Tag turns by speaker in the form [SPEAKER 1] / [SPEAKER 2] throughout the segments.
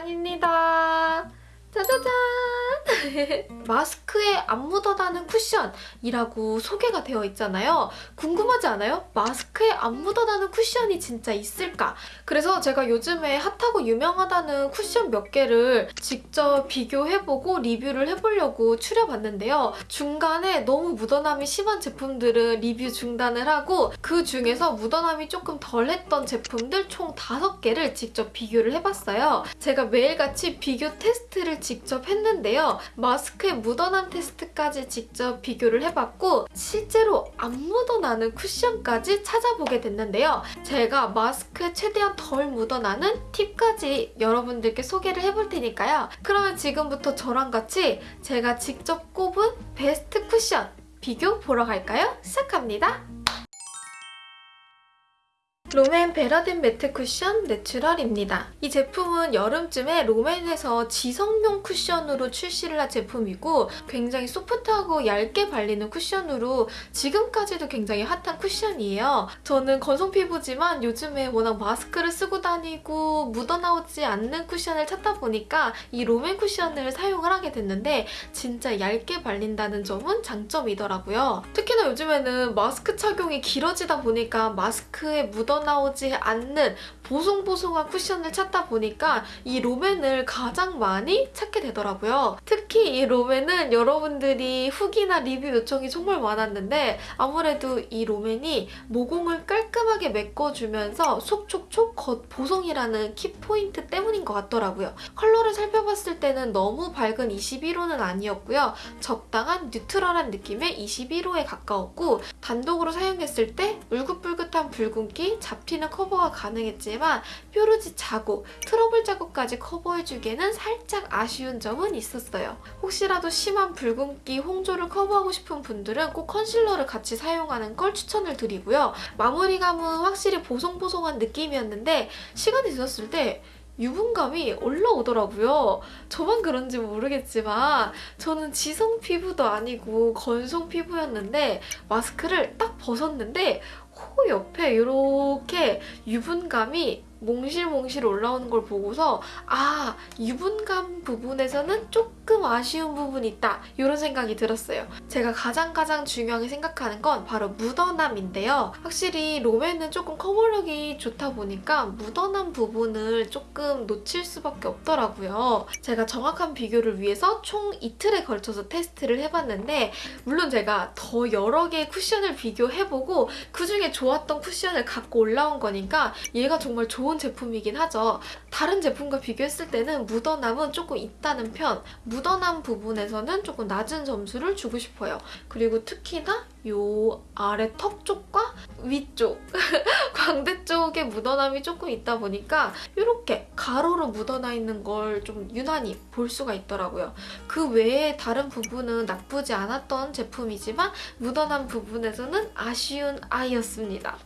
[SPEAKER 1] 자랑입니다. 짜자잔! 마스크에 안 묻어나는 쿠션이라고 소개가 되어 있잖아요. 궁금하지 않아요? 마스크에 안 묻어나는 쿠션이 진짜 있을까? 그래서 제가 요즘에 핫하고 유명하다는 쿠션 몇 개를 직접 비교해보고 리뷰를 해보려고 추려봤는데요. 중간에 너무 묻어남이 심한 제품들은 리뷰 중단을 하고 그 중에서 묻어남이 조금 덜했던 제품들 총 5개를 직접 비교를 해봤어요. 제가 매일같이 비교 테스트를 직접 했는데요. 마스크에 묻어남 테스트까지 직접 비교를 해봤고 실제로 안 묻어나는 쿠션까지 찾아보게 됐는데요. 제가 마스크에 최대한 덜 묻어나는 팁까지 여러분들께 소개를 해볼 테니까요. 그러면 지금부터 저랑 같이 제가 직접 꼽은 베스트 쿠션 비교 보러 갈까요? 시작합니다. 롬앤 베러 댄 매트 쿠션 내추럴입니다. 이 제품은 여름쯤에 롬앤에서 지성용 쿠션으로 출시를 한 제품이고 굉장히 소프트하고 얇게 발리는 쿠션으로 지금까지도 굉장히 핫한 쿠션이에요. 저는 건성 피부지만 요즘에 워낙 마스크를 쓰고 다니고 묻어나오지 않는 쿠션을 찾다 보니까 이 롬앤 쿠션을 사용을 하게 됐는데 진짜 얇게 발린다는 점은 장점이더라고요. 특히나 요즘에는 마스크 착용이 길어지다 보니까 마스크에 묻어 나오지 않는 보송보송한 쿠션을 찾다 보니까 이 롬앤을 가장 많이 찾게 되더라고요. 특히 이 롬앤은 여러분들이 후기나 리뷰 요청이 정말 많았는데 아무래도 이 롬앤이 모공을 깔끔하게 메꿔주면서 속촉촉 겉 보송이라는 키포인트 때문인 것 같더라고요. 컬러를 살펴봤을 때는 너무 밝은 21호는 아니었고요. 적당한 neutral한 느낌의 21호에 가까웠고 단독으로 사용했을 때 울긋불긋한 붉은기, 잡티는 커버가 가능했지만 뾰루지 자국, 트러블 자국까지 커버해주기에는 살짝 아쉬운 점은 있었어요. 혹시라도 심한 붉은기, 홍조를 커버하고 싶은 분들은 꼭 컨실러를 같이 사용하는 걸 추천을 드리고요. 마무리감은 확실히 보송보송한 느낌이었는데 시간이 지났을 때 유분감이 올라오더라고요. 저만 그런지 모르겠지만 저는 지성 피부도 아니고 건성 피부였는데 마스크를 딱 벗었는데 코 옆에 이렇게 유분감이 몽실몽실 올라오는 걸 보고서 아 유분감 부분에서는 조금 아쉬운 부분이 있다 이런 생각이 들었어요. 제가 가장 가장 중요하게 생각하는 건 바로 묻어남인데요. 확실히 롬앤은 조금 커버력이 좋다 보니까 묻어남 부분을 조금 놓칠 수밖에 없더라고요. 제가 정확한 비교를 위해서 총 이틀에 걸쳐서 테스트를 해봤는데 물론 제가 더 여러 개의 쿠션을 비교해보고 그중에 좋았던 쿠션을 갖고 올라온 거니까 얘가 정말 좋은 제품이긴 하죠. 다른 제품과 비교했을 때는 묻어남은 조금 있다는 편, 묻어남 부분에서는 조금 낮은 점수를 주고 싶어요. 그리고 특히나 이 아래 턱 쪽과 위쪽, 광대 쪽에 묻어남이 조금 있다 보니까 이렇게 가로로 묻어나 있는 걸 좀 유난히 볼 수가 있더라고요. 그 외에 다른 부분은 나쁘지 않았던 제품이지만 묻어남 부분에서는 아쉬운 아이였습니다.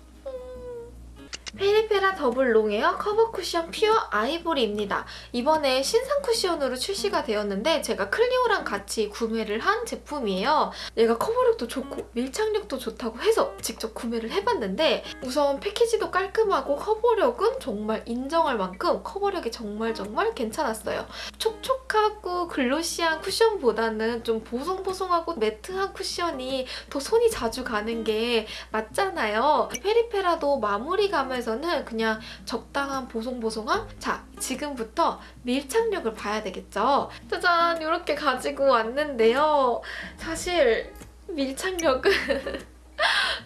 [SPEAKER 1] 페리페라 더블 롱웨어 커버 쿠션 퓨어 아이보리입니다. 이번에 신상 쿠션으로 출시가 되었는데 제가 클리오랑 같이 구매를 한 제품이에요. 얘가 커버력도 좋고 밀착력도 좋다고 해서 직접 구매를 해봤는데 우선 패키지도 깔끔하고 커버력은 정말 인정할 만큼 커버력이 정말 정말 괜찮았어요. 촉촉하고 글로시한 쿠션보다는 좀 보송보송하고 매트한 쿠션이 더 손이 자주 가는 게 맞잖아요. 페리페라도 마무리감을 에서는 그냥 적당한 보송보송함? 자, 지금부터 밀착력을 봐야 되겠죠? 짜잔! 이렇게 가지고 왔는데요. 사실 밀착력은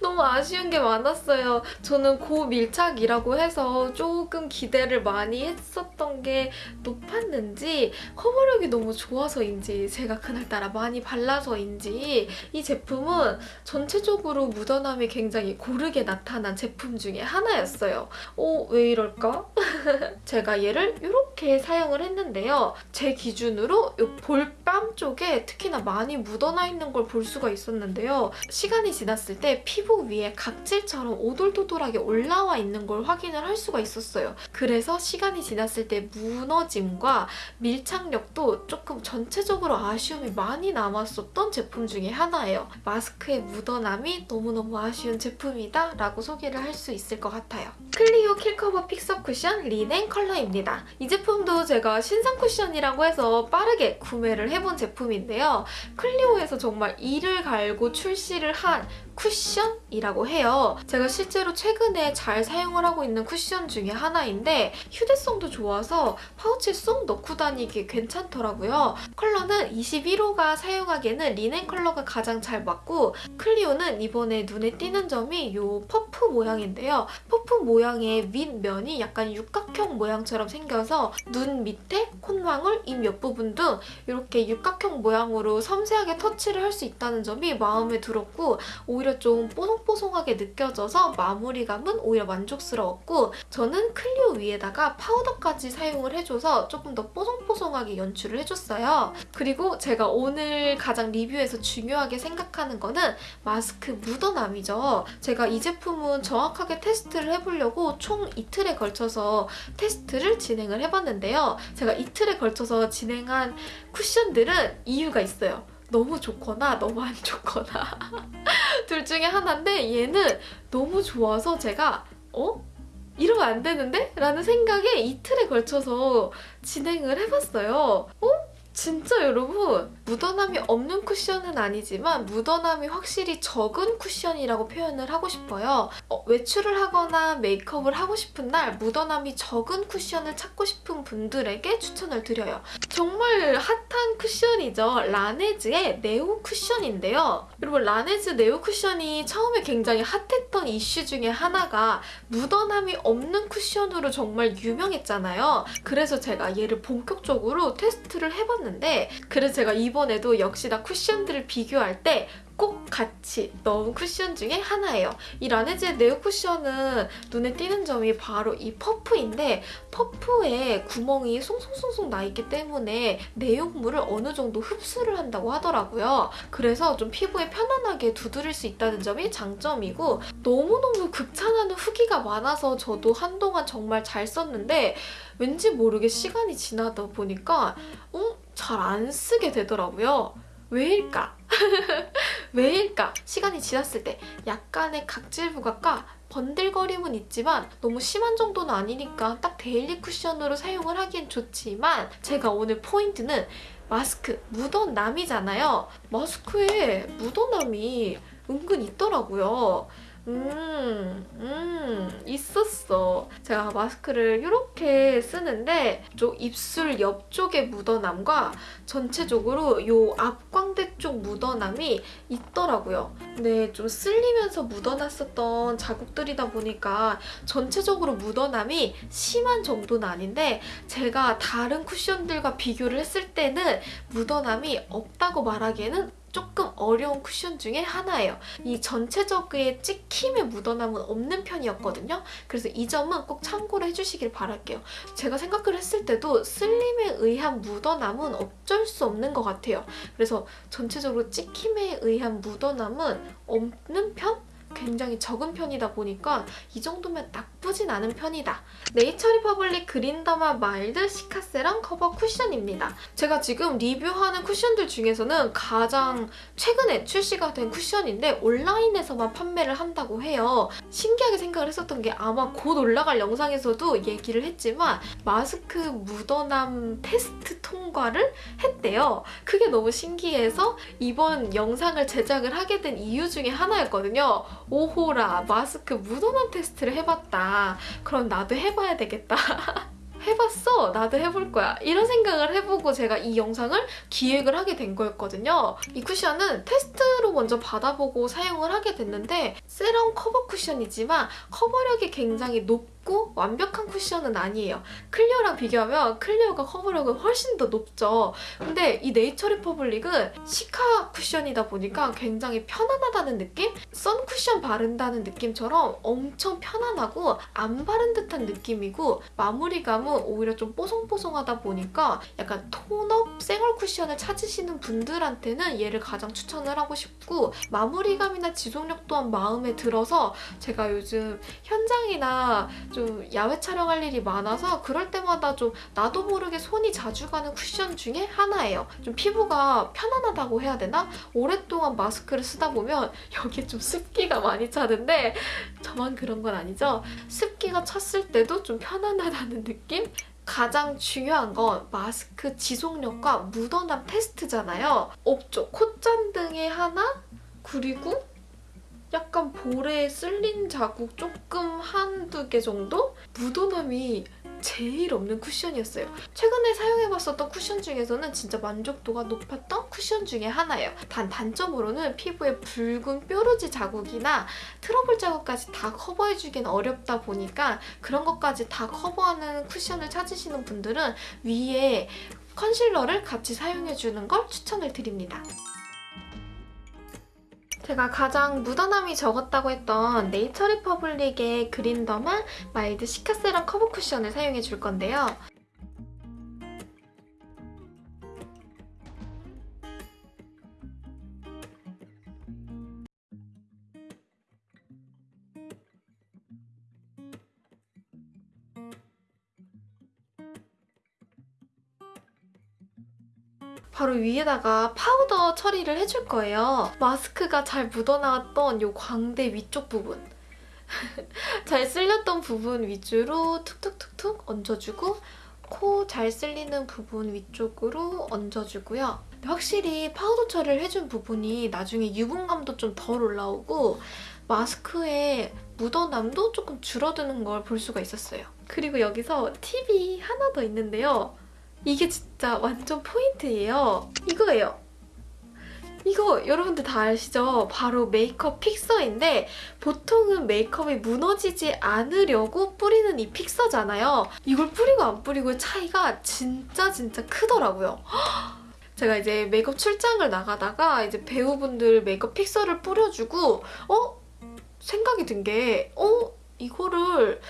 [SPEAKER 1] 너무 아쉬운 게 많았어요. 저는 고밀착이라고 해서 조금 기대를 많이 했었던 게 높았는지 커버력이 너무 좋아서인지 제가 그날따라 많이 발라서인지 이 제품은 전체적으로 묻어남이 굉장히 고르게 나타난 제품 중에 하나였어요. 어, 왜 이럴까? 제가 얘를 이렇게 사용을 했는데요. 제 기준으로 이 볼밤 쪽에 특히나 많이 묻어나 있는 걸 볼 수가 있었는데요. 시간이 지났을 때 피부 위에 각질처럼 오돌도돌하게 올라와 있는 걸 확인을 할 수가 있었어요. 그래서 시간이 지났을 때 무너짐과 밀착력도 조금 전체적으로 아쉬움이 많이 남았었던 제품 중에 하나예요. 마스크의 묻어남이 너무너무 아쉬운 제품이다 라고 소개를 할 수 있을 것 같아요. 클리오 킬커버 픽서 쿠션 리넨 컬러입니다. 이 제품 제품도 제가 신상 쿠션이라고 해서 빠르게 구매를 해본 제품인데요. 클리오에서 정말 이를 갈고 출시를 한 쿠션이라고 해요. 제가 실제로 최근에 잘 사용을 하고 있는 쿠션 중에 하나인데 휴대성도 좋아서 파우치에 쏙 넣고 다니기 괜찮더라고요. 컬러는 21호가 사용하기에는 리넨 컬러가 가장 잘 맞고 클리오는 이번에 눈에 띄는 점이 이 퍼프 모양인데요. 퍼프 모양의 윗면이 약간 육각형 모양처럼 생겨서 눈 밑에 콧망울, 입 옆부분 등 이렇게 육각형 모양으로 섬세하게 터치를 할 수 있다는 점이 마음에 들었고 오히려 좀 뽀송뽀송하게 느껴져서 마무리감은 오히려 만족스러웠고 저는 클리오 위에다가 파우더까지 사용을 해줘서 조금 더 뽀송뽀송하게 연출을 해줬어요. 그리고 제가 오늘 가장 리뷰에서 중요하게 생각하는 거는 마스크 묻어남이죠. 제가 이 제품은 정확하게 테스트를 해보려고 총 이틀에 걸쳐서 테스트를 진행을 해봤는데요. 제가 이틀에 걸쳐서 진행한 쿠션들은 이유가 있어요. 너무 좋거나 너무 안 좋거나 둘 중에 하나인데 얘는 너무 좋아서 제가 어? 이러면 안 되는데? 라는 생각에 이틀에 걸쳐서 진행을 해봤어요. 어? 진짜 여러분 묻어남이 없는 쿠션은 아니지만 묻어남이 확실히 적은 쿠션이라고 표현을 하고 싶어요. 어, 외출을 하거나 메이크업을 하고 싶은 날 묻어남이 적은 쿠션을 찾고 싶은 분들에게 추천을 드려요. 정말 핫한 쿠션이죠. 라네즈의 네오 쿠션인데요. 여러분 라네즈 네오 쿠션이 처음에 굉장히 핫했던 이슈 중에 하나가 묻어남이 없는 쿠션으로 정말 유명했잖아요. 그래서 제가 얘를 본격적으로 테스트를 해봤는데 그래서 제가 이번에도 역시나 쿠션들을 비교할 때 꼭 같이 넣은 쿠션 중에 하나예요. 이 라네즈의 네오 쿠션은 눈에 띄는 점이 바로 이 퍼프인데 퍼프에 구멍이 송송송송 나 있기 때문에 내용물을 어느 정도 흡수를 한다고 하더라고요. 그래서 좀 피부에 편안하게 두드릴 수 있다는 점이 장점이고 너무너무 극찬하는 후기가 많아서 저도 한동안 정말 잘 썼는데 왠지 모르게 시간이 지나다 보니까 어? 잘 안 쓰게 되더라고요. 왜일까? 왜일까? 시간이 지났을 때 약간의 각질 부각과 번들거림은 있지만 너무 심한 정도는 아니니까 딱 데일리 쿠션으로 사용을 하기엔 좋지만 제가 오늘 포인트는 마스크 묻어남이잖아요. 마스크에 묻어남이 은근 있더라고요. 음, 음, 있었어. 제가 마스크를 이렇게 쓰는데 쪽 입술 옆쪽의 묻어남과 전체적으로 요 앞광대 쪽 묻어남이 있더라고요. 근데 좀 쓸리면서 묻어났었던 자국들이다 보니까 전체적으로 묻어남이 심한 정도는 아닌데 제가 다른 쿠션들과 비교를 했을 때는 묻어남이 없다고 말하기에는 조금 어려운 쿠션 중에 하나예요. 이 전체적인 찍힘의 묻어남은 없는 편이었거든요. 그래서 이 점은 꼭 참고를 해주시길 바랄게요. 제가 생각을 했을 때도 쓸림에 의한 묻어남은 어쩔 수 없는 것 같아요. 그래서 전체적으로 찍힘에 의한 묻어남은 없는 편? 굉장히 적은 편이다 보니까 이 정도면 나쁘진 않은 편이다. 네이처리퍼블릭 그린더마 마일드 시카세럼 커버 쿠션입니다. 제가 지금 리뷰하는 쿠션들 중에서는 가장 최근에 출시가 된 쿠션인데 온라인에서만 판매를 한다고 해요. 신기하게 생각을 했었던 게 아마 곧 올라갈 영상에서도 얘기를 했지만 마스크 묻어남 테스트 통과를 했대요. 그게 너무 신기해서 이번 영상을 제작을 하게 된 이유 중에 하나였거든요. 오호라 마스크 묻어남 테스트를 해봤다. 그럼 나도 해봐야 되겠다. 해봤어. 나도 해볼 거야. 이런 생각을 해보고 제가 이 영상을 기획을 하게 된 거였거든요. 이 쿠션은 테스트로 먼저 받아보고 사용을 하게 됐는데 세럼 커버 쿠션이지만 커버력이 굉장히 높고 완벽한 쿠션은 아니에요. 클리오랑 비교하면 클리오가 커버력은 훨씬 더 높죠. 근데 이 네이처 리퍼블릭은 시카 쿠션이다 보니까 굉장히 편안하다는 느낌? 선 쿠션 바른다는 느낌처럼 엄청 편안하고 안 바른 듯한 느낌이고 마무리감은 오히려 좀 뽀송뽀송하다 보니까 약간 톤업 생얼 쿠션을 찾으시는 분들한테는 얘를 가장 추천을 하고 싶고 마무리감이나 지속력 또한 마음에 들어서 제가 요즘 현장이나 좀 야외 촬영할 일이 많아서 그럴 때마다 좀 나도 모르게 손이 자주 가는 쿠션 중에 하나예요. 좀 피부가 편안하다고 해야 되나? 오랫동안 마스크를 쓰다 보면 여기에 좀 습기가 많이 차는데 저만 그런 건 아니죠? 습기가 찼을 때도 좀 편안하다는 느낌? 가장 중요한 건 마스크 지속력과 묻어남 테스트잖아요. 없죠. 콧잔등에 하나, 그리고 약간 볼에 쓸린 자국 조금 한두 개 정도? 묻어남이 제일 없는 쿠션이었어요. 최근에 사용해봤었던 쿠션 중에서는 진짜 만족도가 높았던 쿠션 중에 하나예요. 단 단점으로는 피부에 붉은 뾰루지 자국이나 트러블 자국까지 다 커버해주기는 어렵다 보니까 그런 것까지 다 커버하는 쿠션을 찾으시는 분들은 위에 컨실러를 같이 사용해주는 걸 추천을 드립니다. 제가 가장 묻어남이 적었다고 했던 네이처 리퍼블릭의 그린더마 마일드 시카세럼 커버 쿠션을 사용해 줄 건데요. 바로 위에다가 파우더 처리를 해줄 거예요. 마스크가 잘 묻어나왔던 이 광대 위쪽 부분. 잘 쓸렸던 부분 위주로 툭툭툭툭 얹어주고 코 잘 쓸리는 부분 위쪽으로 얹어주고요. 확실히 파우더 처리를 해준 부분이 나중에 유분감도 좀 덜 올라오고 마스크에 묻어남도 조금 줄어드는 걸 볼 수가 있었어요. 그리고 여기서 팁이 하나 더 있는데요. 이게 진짜 완전 포인트예요. 이거예요. 이거 여러분들 다 아시죠? 바로 메이크업 픽서인데 보통은 메이크업이 무너지지 않으려고 뿌리는 이 픽서잖아요. 이걸 뿌리고 안 뿌리고의 차이가 진짜 진짜 크더라고요. 제가 이제 메이크업 출장을 나가다가 이제 배우분들 메이크업 픽서를 뿌려주고 어? 생각이 든 게 어? 이거를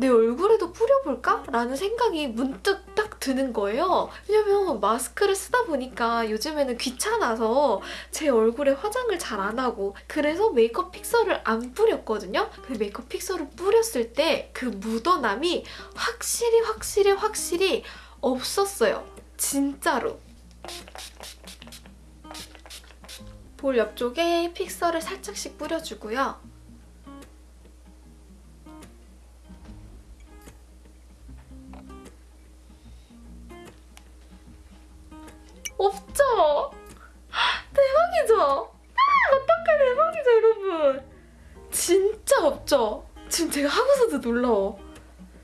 [SPEAKER 1] 내 얼굴에도 뿌려볼까? 라는 생각이 문득 딱 드는 거예요. 왜냐면 마스크를 쓰다 보니까 요즘에는 귀찮아서 제 얼굴에 화장을 잘 안 하고 그래서 메이크업 픽서를 안 뿌렸거든요. 그 메이크업 픽서를 뿌렸을 때 그 묻어남이 확실히 확실히 확실히 없었어요. 진짜로. 볼 옆쪽에 픽서를 살짝씩 뿌려주고요. 없죠? 대박이죠? 아, 어떡해 대박이죠 여러분 진짜 없죠? 지금 제가 하고서도 놀라워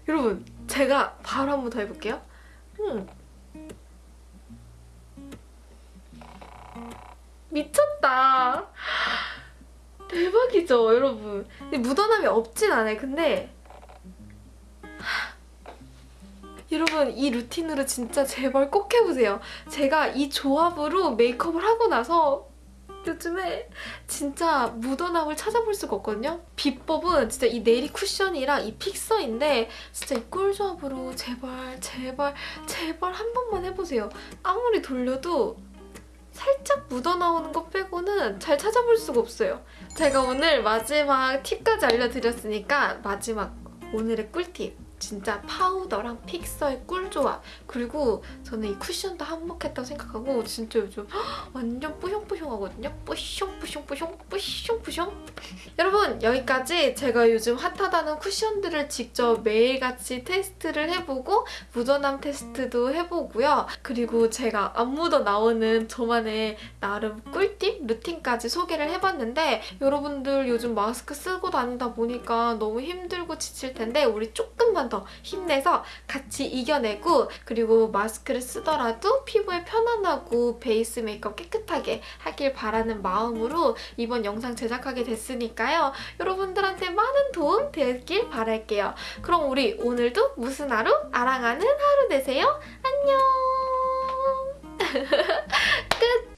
[SPEAKER 1] 여러분 제가 바로 한 번 더 해볼게요 음. 미쳤다 대박이죠 여러분 묻어남이 없진 않아요 근데 여러분 이 루틴으로 진짜 제발 꼭 해보세요. 제가 이 조합으로 메이크업을 하고 나서 요즘에 진짜 묻어남을 찾아볼 수가 없거든요. 비법은 진짜 이 네리 쿠션이랑 이 픽서인데 진짜 이 꿀조합으로 제발 제발 제발 한 번만 해보세요. 아무리 돌려도 살짝 묻어나오는 것 빼고는 잘 찾아볼 수가 없어요. 제가 오늘 마지막 팁까지 알려드렸으니까 마지막 오늘의 꿀팁 진짜 파우더랑 픽서의 꿀조합. 그리고 저는 이 쿠션도 한몫했다고 생각하고 진짜 요즘 완전 뿌숑뿌숑하거든요. 뿌숑뿌숑뿌숑 뿌숑뿌숑. 여러분 여기까지 제가 요즘 핫하다는 쿠션들을 직접 매일같이 테스트를 해보고 묻어남 테스트도 해보고요. 그리고 제가 안 묻어 나오는 저만의 나름 꿀팁 루틴까지 소개를 해봤는데 여러분들 요즘 마스크 쓰고 다니다 보니까 너무 힘들고 지칠 텐데 우리 조금만 더더 힘내서 같이 이겨내고 그리고 마스크를 쓰더라도 피부에 편안하고 베이스 메이크업 깨끗하게 하길 바라는 마음으로 이번 영상 제작하게 됐으니까요. 여러분들한테 많은 도움 되길 바랄게요. 그럼 우리 오늘도 무슨 하루? 아랑하는 하루 되세요. 안녕! 끝!